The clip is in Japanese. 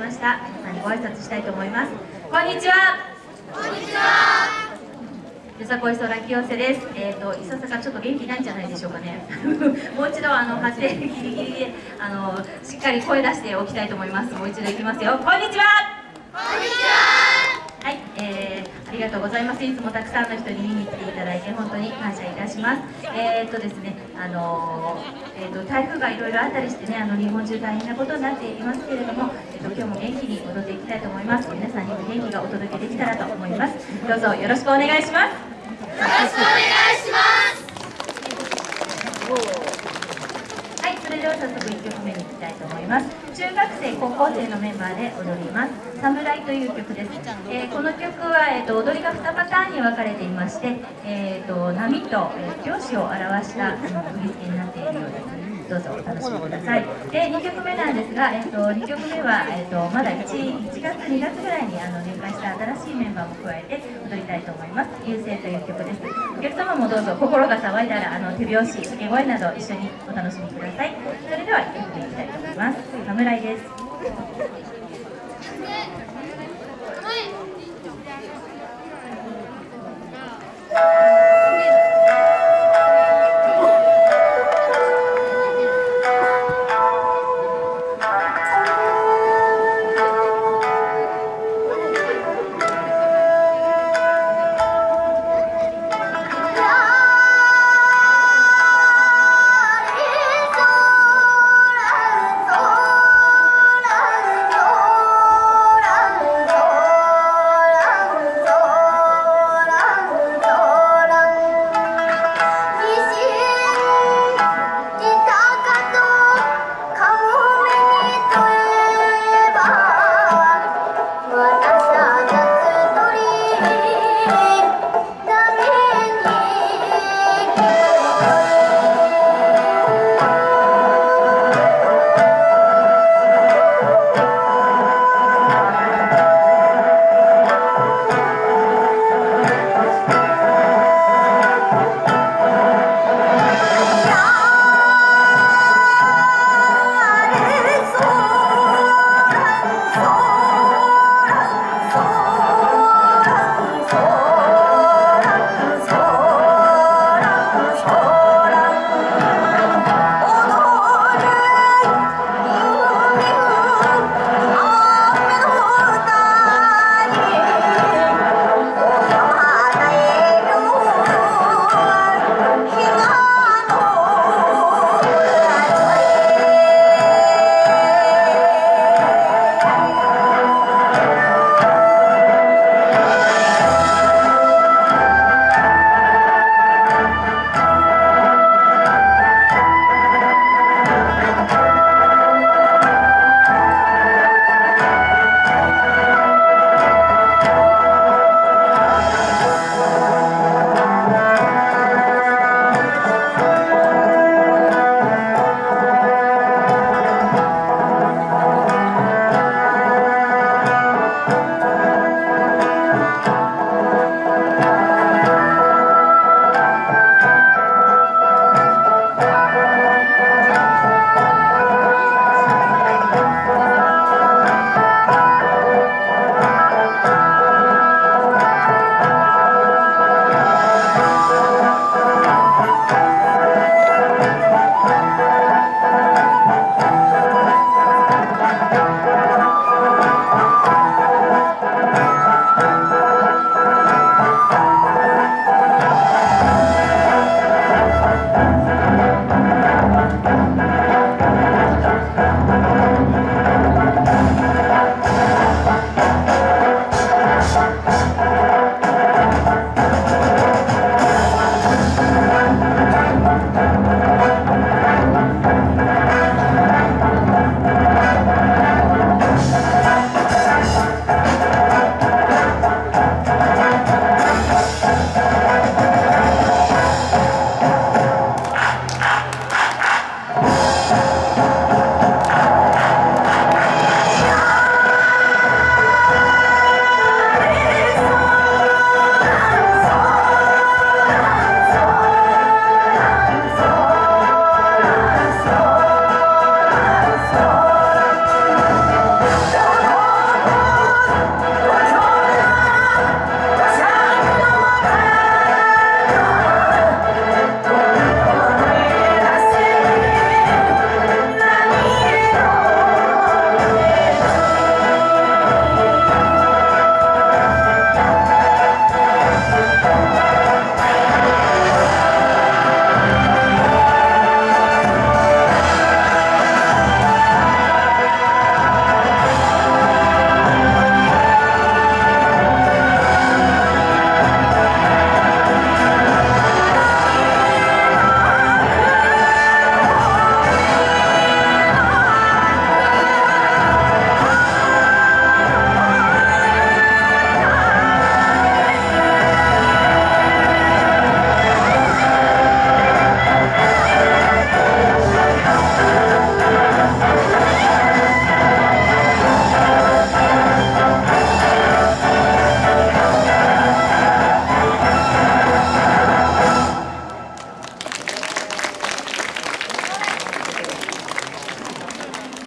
ました皆さんにご挨拶したいと思いますこんにちはこんにちはよさこい空清瀬です。えっ、ー、と、いささかちょっと元気ないんじゃないでしょうかね。もう一度、あの、発声ギリギリで、あの、しっかり声出しておきたいと思います。もう一度いきますよ。こんにちは。こんにちは。はい、えー、ありがとうございます。いつもたくさんの人に見に来ていただいて、本当に感謝いたします。えっ、とですね、あのえっ、と、台風がいろいろあったりしてね、あの、日本中大変なことになっていますけれども、えっ、と、今日も元気に踊っていきたいと思います。皆さんにも元気がお届けできたらと思います。どうぞよろしくお願いします。よろしくお願いしますそれでは早速1曲目にいきたいと思います。中学生高校生のメンバーで踊ります「侍」という曲です、えー、この曲は、えーと、踊りが2パターンに分かれていまして、えーと、波と、えー、拍子を表した、振り付けになっているようです。どうぞお楽しみください。で2曲目なんですが、えっと、2曲目は、えっと、まだ 1, 1月2月ぐらいにあの入会した新しいメンバーも加えて踊りたいと思います「優勢」という曲です。お客様もどうぞ心が騒いだらあの手拍子掛け声など一緒にお楽しみください。それでは1曲目いきたいと思います。侍です。